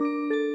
Música